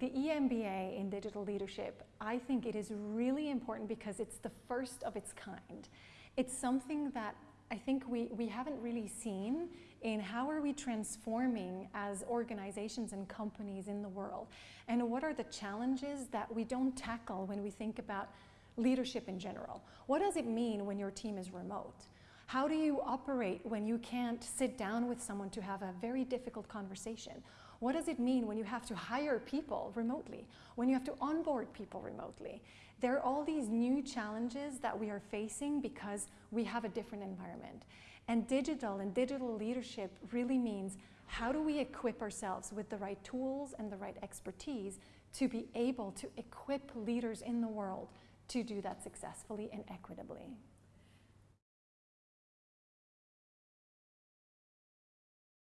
the EMBA in digital leadership, I think it is really important because it's the first of its kind. It's something that I think we, we haven't really seen in how are we transforming as organizations and companies in the world and what are the challenges that we don't tackle when we think about leadership in general. What does it mean when your team is remote? How do you operate when you can't sit down with someone to have a very difficult conversation? What does it mean when you have to hire people remotely? When you have to onboard people remotely? There are all these new challenges that we are facing because we have a different environment. And digital and digital leadership really means how do we equip ourselves with the right tools and the right expertise to be able to equip leaders in the world to do that successfully and equitably.